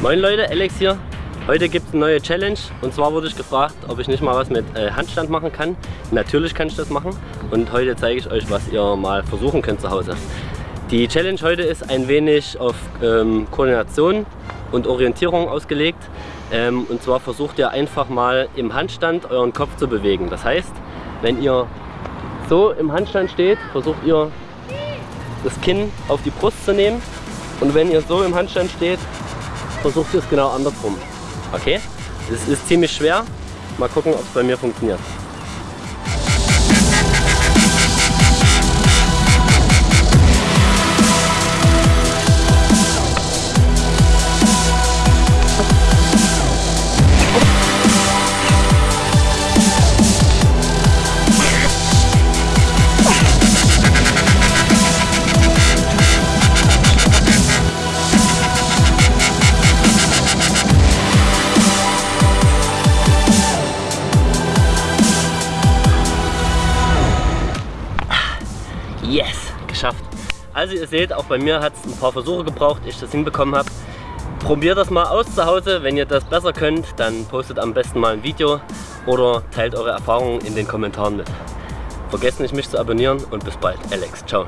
Moin Leute, Alex hier. Heute gibt es eine neue Challenge und zwar wurde ich gefragt, ob ich nicht mal was mit äh, Handstand machen kann. Natürlich kann ich das machen und heute zeige ich euch, was ihr mal versuchen könnt zu Hause. Die Challenge heute ist ein wenig auf ähm, Koordination und Orientierung ausgelegt. Ähm, und zwar versucht ihr einfach mal im Handstand euren Kopf zu bewegen. Das heißt, wenn ihr so im Handstand steht, versucht ihr das Kinn auf die Brust zu nehmen und wenn ihr so im Handstand steht, versucht es genau andersrum. Okay? Es ist ziemlich schwer. Mal gucken, ob es bei mir funktioniert. Yes, geschafft. Also ihr seht, auch bei mir hat es ein paar Versuche gebraucht, ich das hinbekommen habe. Probiert das mal aus zu Hause. Wenn ihr das besser könnt, dann postet am besten mal ein Video oder teilt eure Erfahrungen in den Kommentaren mit. Vergesst nicht mich zu abonnieren und bis bald. Alex, ciao.